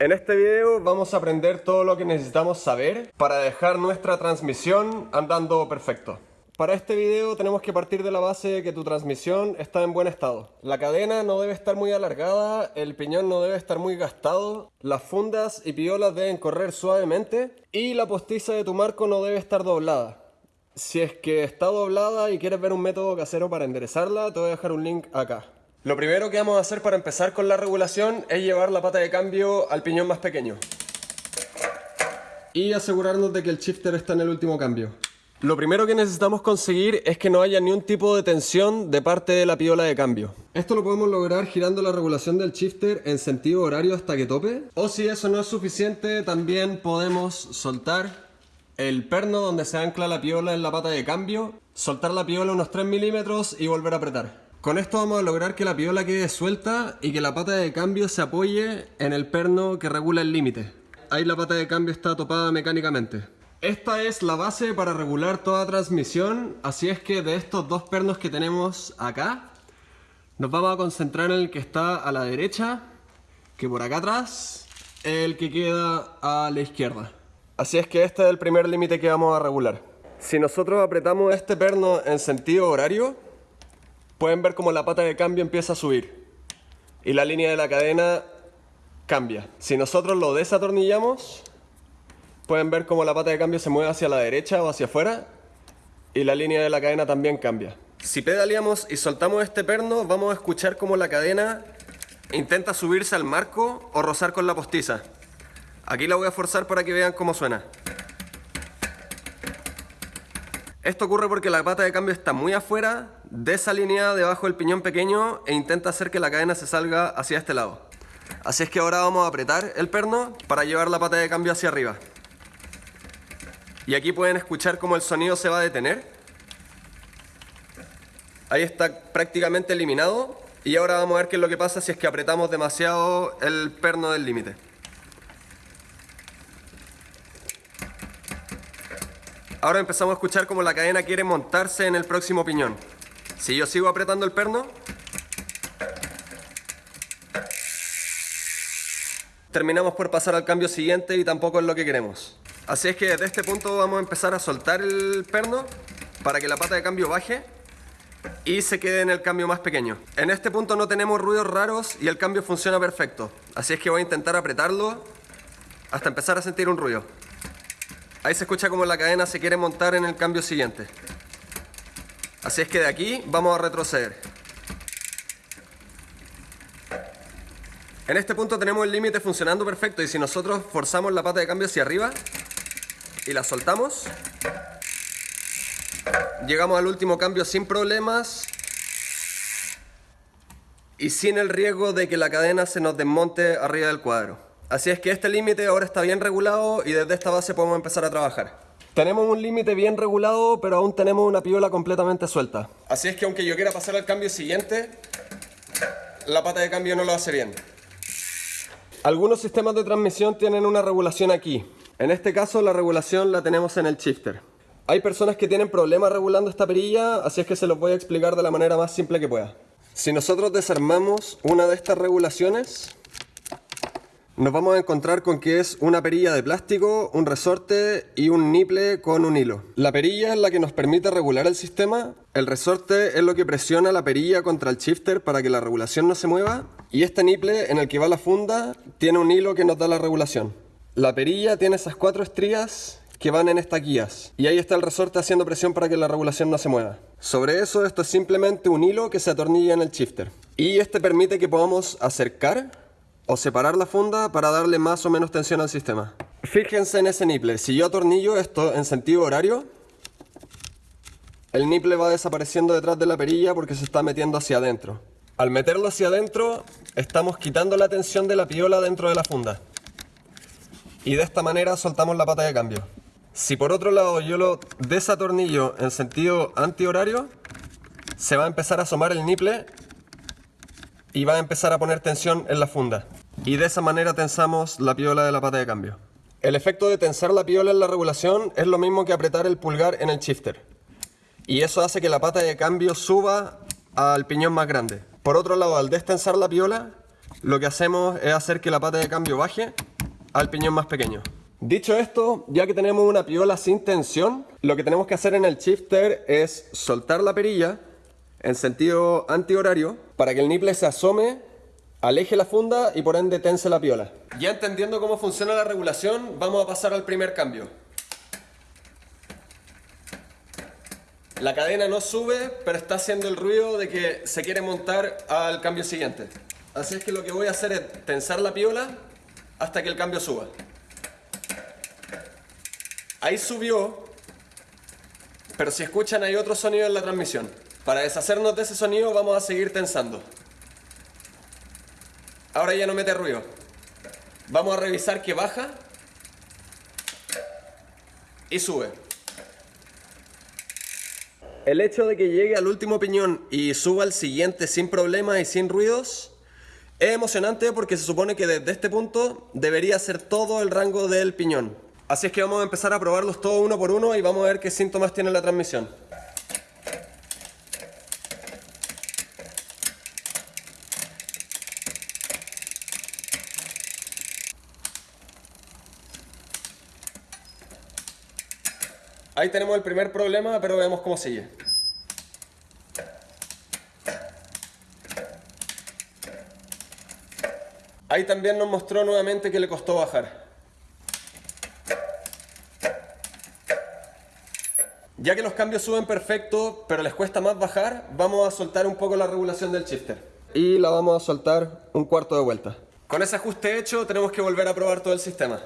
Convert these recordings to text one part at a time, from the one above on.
En este video vamos a aprender todo lo que necesitamos saber para dejar nuestra transmisión andando perfecto. Para este video tenemos que partir de la base de que tu transmisión está en buen estado. La cadena no debe estar muy alargada, el piñón no debe estar muy gastado, las fundas y piolas deben correr suavemente y la postiza de tu marco no debe estar doblada. Si es que está doblada y quieres ver un método casero para enderezarla, te voy a dejar un link acá. Lo primero que vamos a hacer para empezar con la regulación es llevar la pata de cambio al piñón más pequeño. Y asegurarnos de que el shifter está en el último cambio. Lo primero que necesitamos conseguir es que no haya ni un tipo de tensión de parte de la piola de cambio. Esto lo podemos lograr girando la regulación del shifter en sentido horario hasta que tope. O si eso no es suficiente, también podemos soltar el perno donde se ancla la piola en la pata de cambio, soltar la piola unos 3 milímetros y volver a apretar. Con esto vamos a lograr que la piola quede suelta y que la pata de cambio se apoye en el perno que regula el límite. Ahí la pata de cambio está topada mecánicamente. Esta es la base para regular toda transmisión, así es que de estos dos pernos que tenemos acá, nos vamos a concentrar en el que está a la derecha, que por acá atrás, el que queda a la izquierda. Así es que este es el primer límite que vamos a regular. Si nosotros apretamos este perno en sentido horario, pueden ver como la pata de cambio empieza a subir y la línea de la cadena cambia. Si nosotros lo desatornillamos, pueden ver como la pata de cambio se mueve hacia la derecha o hacia afuera y la línea de la cadena también cambia. Si pedaleamos y soltamos este perno, vamos a escuchar como la cadena intenta subirse al marco o rozar con la postiza. Aquí la voy a forzar para que vean cómo suena. Esto ocurre porque la pata de cambio está muy afuera, desalineada debajo del piñón pequeño e intenta hacer que la cadena se salga hacia este lado. Así es que ahora vamos a apretar el perno para llevar la pata de cambio hacia arriba. Y aquí pueden escuchar cómo el sonido se va a detener. Ahí está prácticamente eliminado. Y ahora vamos a ver qué es lo que pasa si es que apretamos demasiado el perno del límite. Ahora empezamos a escuchar como la cadena quiere montarse en el próximo piñón. Si yo sigo apretando el perno, terminamos por pasar al cambio siguiente y tampoco es lo que queremos. Así es que desde este punto vamos a empezar a soltar el perno para que la pata de cambio baje y se quede en el cambio más pequeño. En este punto no tenemos ruidos raros y el cambio funciona perfecto. Así es que voy a intentar apretarlo hasta empezar a sentir un ruido. Ahí se escucha como la cadena se quiere montar en el cambio siguiente. Así es que de aquí vamos a retroceder. En este punto tenemos el límite funcionando perfecto y si nosotros forzamos la pata de cambio hacia arriba y la soltamos, llegamos al último cambio sin problemas y sin el riesgo de que la cadena se nos desmonte arriba del cuadro. Así es que este límite ahora está bien regulado y desde esta base podemos empezar a trabajar. Tenemos un límite bien regulado, pero aún tenemos una piola completamente suelta. Así es que aunque yo quiera pasar al cambio siguiente, la pata de cambio no lo hace bien. Algunos sistemas de transmisión tienen una regulación aquí. En este caso la regulación la tenemos en el shifter. Hay personas que tienen problemas regulando esta perilla, así es que se los voy a explicar de la manera más simple que pueda. Si nosotros desarmamos una de estas regulaciones, nos vamos a encontrar con que es una perilla de plástico, un resorte y un niple con un hilo. La perilla es la que nos permite regular el sistema, el resorte es lo que presiona la perilla contra el shifter para que la regulación no se mueva y este niple en el que va la funda tiene un hilo que nos da la regulación. La perilla tiene esas cuatro estrías que van en estas guías y ahí está el resorte haciendo presión para que la regulación no se mueva. Sobre eso esto es simplemente un hilo que se atornilla en el shifter y este permite que podamos acercar o separar la funda para darle más o menos tensión al sistema. Fíjense en ese niple, si yo atornillo esto en sentido horario, el niple va desapareciendo detrás de la perilla porque se está metiendo hacia adentro. Al meterlo hacia adentro, estamos quitando la tensión de la piola dentro de la funda. Y de esta manera soltamos la pata de cambio. Si por otro lado yo lo desatornillo en sentido antihorario, se va a empezar a asomar el niple y va a empezar a poner tensión en la funda y de esa manera tensamos la piola de la pata de cambio. El efecto de tensar la piola en la regulación es lo mismo que apretar el pulgar en el shifter. Y eso hace que la pata de cambio suba al piñón más grande. Por otro lado, al destensar la piola, lo que hacemos es hacer que la pata de cambio baje al piñón más pequeño. Dicho esto, ya que tenemos una piola sin tensión, lo que tenemos que hacer en el shifter es soltar la perilla en sentido antihorario para que el nipple se asome, aleje la funda y por ende tense la piola. Ya entendiendo cómo funciona la regulación, vamos a pasar al primer cambio. La cadena no sube, pero está haciendo el ruido de que se quiere montar al cambio siguiente. Así es que lo que voy a hacer es tensar la piola hasta que el cambio suba. Ahí subió, pero si escuchan hay otro sonido en la transmisión. Para deshacernos de ese sonido vamos a seguir tensando. Ahora ya no mete ruido. Vamos a revisar que baja y sube. El hecho de que llegue al último piñón y suba al siguiente sin problemas y sin ruidos es emocionante porque se supone que desde este punto debería ser todo el rango del piñón. Así es que vamos a empezar a probarlos todos uno por uno y vamos a ver qué síntomas tiene la transmisión. Ahí tenemos el primer problema, pero veamos cómo sigue. Ahí también nos mostró nuevamente que le costó bajar. Ya que los cambios suben perfecto, pero les cuesta más bajar, vamos a soltar un poco la regulación del shifter. Y la vamos a soltar un cuarto de vuelta. Con ese ajuste hecho, tenemos que volver a probar todo el sistema.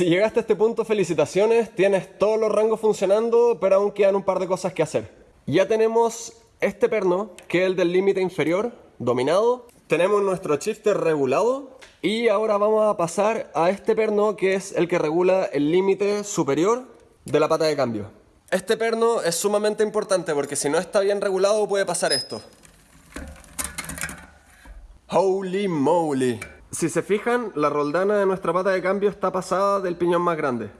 Si llegaste a este punto, felicitaciones, tienes todos los rangos funcionando, pero aún quedan un par de cosas que hacer. Ya tenemos este perno, que es el del límite inferior, dominado. Tenemos nuestro shifter regulado. Y ahora vamos a pasar a este perno, que es el que regula el límite superior de la pata de cambio. Este perno es sumamente importante porque si no está bien regulado puede pasar esto. Holy moly. Si se fijan, la roldana de nuestra pata de cambio está pasada del piñón más grande.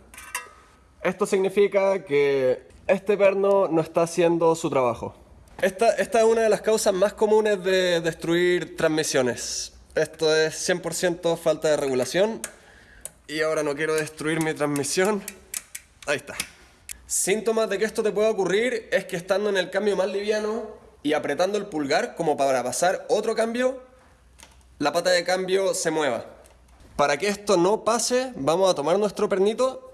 Esto significa que este perno no está haciendo su trabajo. Esta, es una de las causas más comunes de destruir transmisiones. Esto es 100% falta de regulación. Y ahora no quiero destruir mi transmisión. Ahí está. Síntomas de que esto te puede ocurrir es que estando en el cambio más liviano y apretando el pulgar como para pasar otro cambio, la pata de cambio se mueva. Para que esto no pase, vamos a tomar nuestro pernito,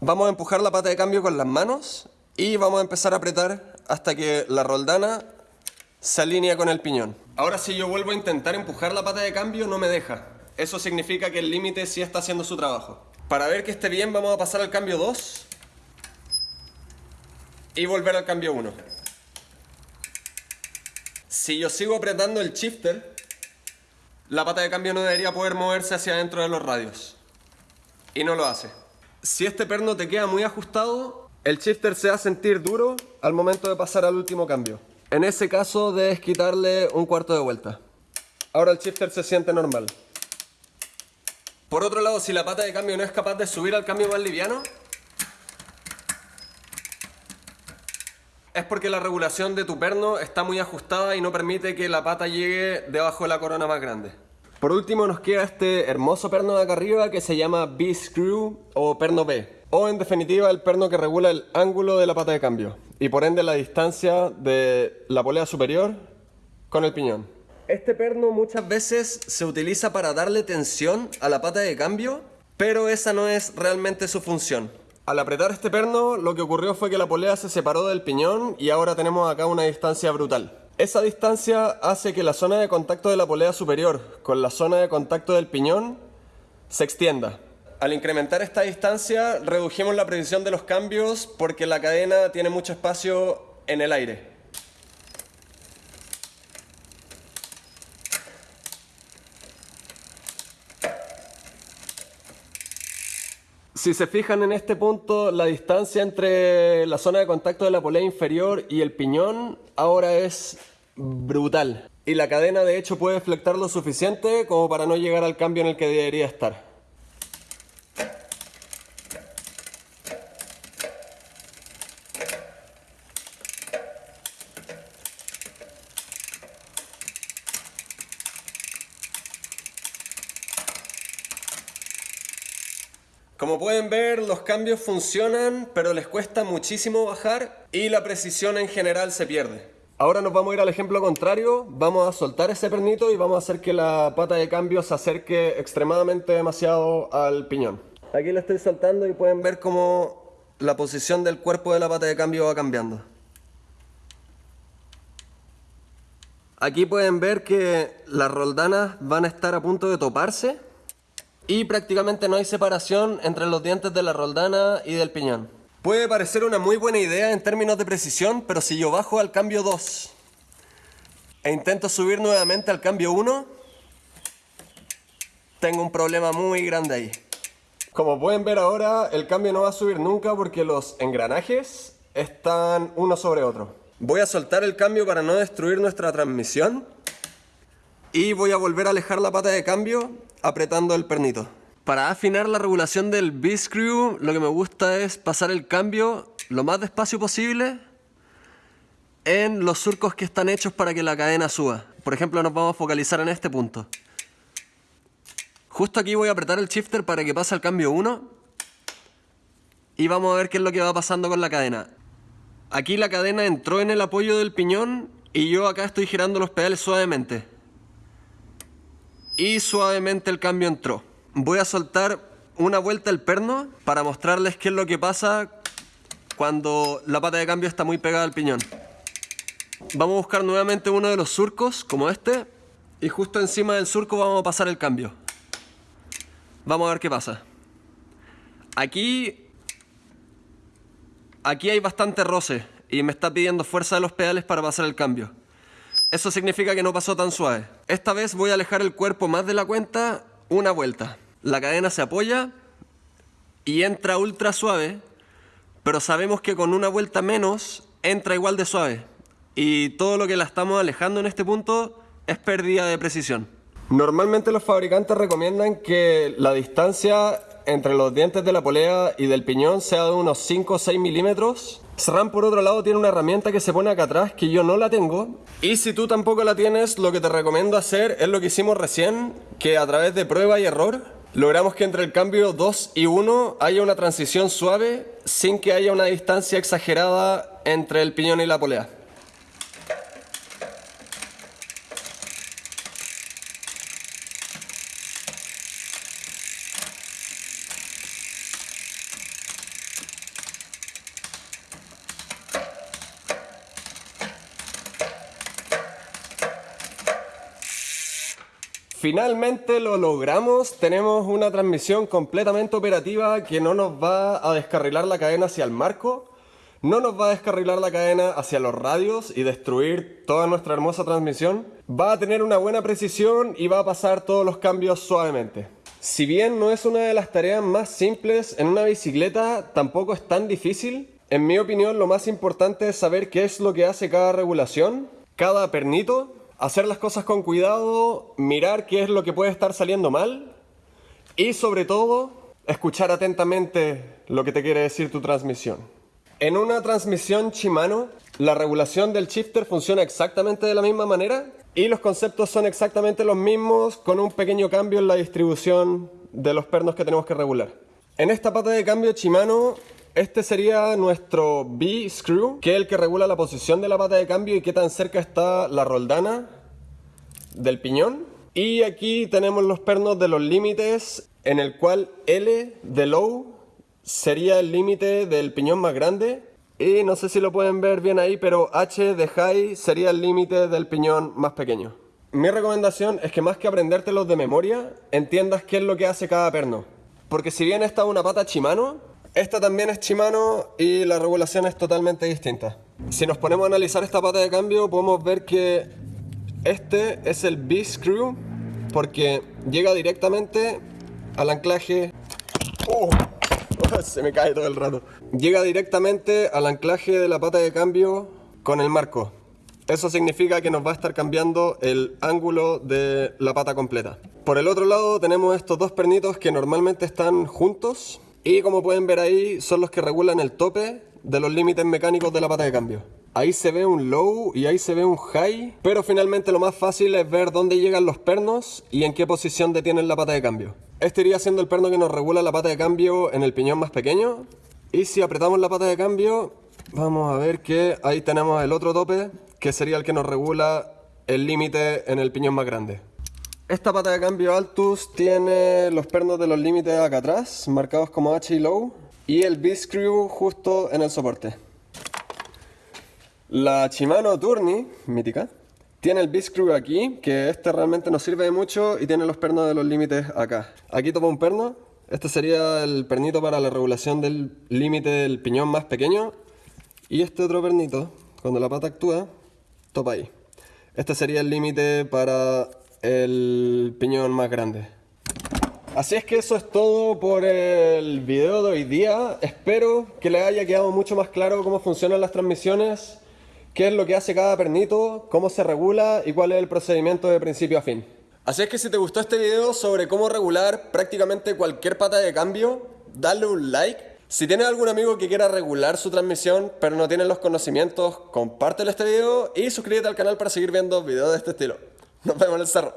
vamos a empujar la pata de cambio con las manos y vamos a empezar a apretar hasta que la roldana se alinea con el piñón. Ahora si yo vuelvo a intentar empujar la pata de cambio no me deja. Eso significa que el límite sí está haciendo su trabajo. Para ver que esté bien vamos a pasar al cambio 2 y volver al cambio 1. Si yo sigo apretando el shifter, la pata de cambio no debería poder moverse hacia adentro de los radios. Y no lo hace. Si este perno te queda muy ajustado, el shifter se va a sentir duro al momento de pasar al último cambio. En ese caso debes quitarle un cuarto de vuelta. Ahora el shifter se siente normal. Por otro lado, si la pata de cambio no es capaz de subir al cambio más liviano, es porque la regulación de tu perno está muy ajustada y no permite que la pata llegue debajo de la corona más grande. Por último nos queda este hermoso perno de acá arriba que se llama B-Screw o perno B. O en definitiva el perno que regula el ángulo de la pata de cambio y por ende la distancia de la polea superior con el piñón. Este perno muchas veces se utiliza para darle tensión a la pata de cambio, pero esa no es realmente su función. Al apretar este perno, lo que ocurrió fue que la polea se separó del piñón y ahora tenemos acá una distancia brutal. Esa distancia hace que la zona de contacto de la polea superior con la zona de contacto del piñón se extienda. Al incrementar esta distancia, redujimos la precisión de los cambios porque la cadena tiene mucho espacio en el aire. Si se fijan en este punto, la distancia entre la zona de contacto de la polea inferior y el piñón ahora es brutal. Y la cadena de hecho puede flectar lo suficiente como para no llegar al cambio en el que debería estar. Como pueden ver, los cambios funcionan, pero les cuesta muchísimo bajar y la precisión en general se pierde. Ahora nos vamos a ir al ejemplo contrario, vamos a soltar ese pernito y vamos a hacer que la pata de cambio se acerque extremadamente demasiado al piñón. Aquí lo estoy soltando y pueden ver cómo la posición del cuerpo de la pata de cambio va cambiando. Aquí pueden ver que las roldanas van a estar a punto de toparse y prácticamente no hay separación entre los dientes de la roldana y del piñón. Puede parecer una muy buena idea en términos de precisión, pero si yo bajo al cambio 2 e intento subir nuevamente al cambio 1, tengo un problema muy grande ahí. Como pueden ver ahora, el cambio no va a subir nunca porque los engranajes están uno sobre otro. Voy a soltar el cambio para no destruir nuestra transmisión y voy a volver a alejar la pata de cambio apretando el pernito. Para afinar la regulación del B-Screw, lo que me gusta es pasar el cambio lo más despacio posible en los surcos que están hechos para que la cadena suba. Por ejemplo, nos vamos a focalizar en este punto. Justo aquí voy a apretar el shifter para que pase el cambio 1 y vamos a ver qué es lo que va pasando con la cadena. Aquí la cadena entró en el apoyo del piñón y yo acá estoy girando los pedales suavemente y suavemente el cambio entró. Voy a soltar una vuelta el perno para mostrarles qué es lo que pasa cuando la pata de cambio está muy pegada al piñón. Vamos a buscar nuevamente uno de los surcos, como este, y justo encima del surco vamos a pasar el cambio. Vamos a ver qué pasa. Aquí... Aquí hay bastante roce y me está pidiendo fuerza de los pedales para pasar el cambio. Eso significa que no pasó tan suave. Esta vez voy a alejar el cuerpo más de la cuenta una vuelta. La cadena se apoya y entra ultra suave, pero sabemos que con una vuelta menos entra igual de suave. Y todo lo que la estamos alejando en este punto es pérdida de precisión. Normalmente los fabricantes recomiendan que la distancia entre los dientes de la polea y del piñón sea de unos 5 o 6 milímetros SRAM por otro lado tiene una herramienta que se pone acá atrás que yo no la tengo y si tú tampoco la tienes lo que te recomiendo hacer es lo que hicimos recién que a través de prueba y error logramos que entre el cambio 2 y 1 haya una transición suave sin que haya una distancia exagerada entre el piñón y la polea. Finalmente lo logramos, tenemos una transmisión completamente operativa que no nos va a descarrilar la cadena hacia el marco, no nos va a descarrilar la cadena hacia los radios y destruir toda nuestra hermosa transmisión. Va a tener una buena precisión y va a pasar todos los cambios suavemente. Si bien no es una de las tareas más simples en una bicicleta, tampoco es tan difícil. En mi opinión lo más importante es saber qué es lo que hace cada regulación, cada pernito hacer las cosas con cuidado, mirar qué es lo que puede estar saliendo mal y sobre todo escuchar atentamente lo que te quiere decir tu transmisión. En una transmisión Shimano, la regulación del shifter funciona exactamente de la misma manera y los conceptos son exactamente los mismos con un pequeño cambio en la distribución de los pernos que tenemos que regular. En esta pata de cambio Shimano este sería nuestro B-screw, que es el que regula la posición de la pata de cambio y qué tan cerca está la roldana del piñón. Y aquí tenemos los pernos de los límites, en el cual L de low sería el límite del piñón más grande. Y no sé si lo pueden ver bien ahí, pero H de high sería el límite del piñón más pequeño. Mi recomendación es que más que aprendértelos de memoria, entiendas qué es lo que hace cada perno. Porque si bien está una pata Shimano, esta también es Shimano y la regulación es totalmente distinta. Si nos ponemos a analizar esta pata de cambio, podemos ver que este es el B-Screw porque llega directamente al anclaje... ¡Oh! Se me cae todo el rato. Llega directamente al anclaje de la pata de cambio con el marco. Eso significa que nos va a estar cambiando el ángulo de la pata completa. Por el otro lado tenemos estos dos pernitos que normalmente están juntos y como pueden ver ahí son los que regulan el tope de los límites mecánicos de la pata de cambio. Ahí se ve un low y ahí se ve un high, pero finalmente lo más fácil es ver dónde llegan los pernos y en qué posición detienen la pata de cambio. Este iría siendo el perno que nos regula la pata de cambio en el piñón más pequeño. Y si apretamos la pata de cambio, vamos a ver que ahí tenemos el otro tope que sería el que nos regula el límite en el piñón más grande. Esta pata de cambio Altus tiene los pernos de los límites acá atrás, marcados como H y low, y el B-screw justo en el soporte. La Shimano Tourney, mítica, tiene el B-screw aquí, que este realmente nos sirve de mucho y tiene los pernos de los límites acá. Aquí topa un perno, este sería el pernito para la regulación del límite del piñón más pequeño, y este otro pernito, cuando la pata actúa, topa ahí. Este sería el límite para el piñón más grande. Así es que eso es todo por el video de hoy día. Espero que les haya quedado mucho más claro cómo funcionan las transmisiones, qué es lo que hace cada pernito, cómo se regula y cuál es el procedimiento de principio a fin. Así es que si te gustó este video sobre cómo regular prácticamente cualquier pata de cambio, dale un like si tienes algún amigo que quiera regular su transmisión pero no tiene los conocimientos, compártelo este video y suscríbete al canal para seguir viendo videos de este estilo. Nos vemos en el cerro.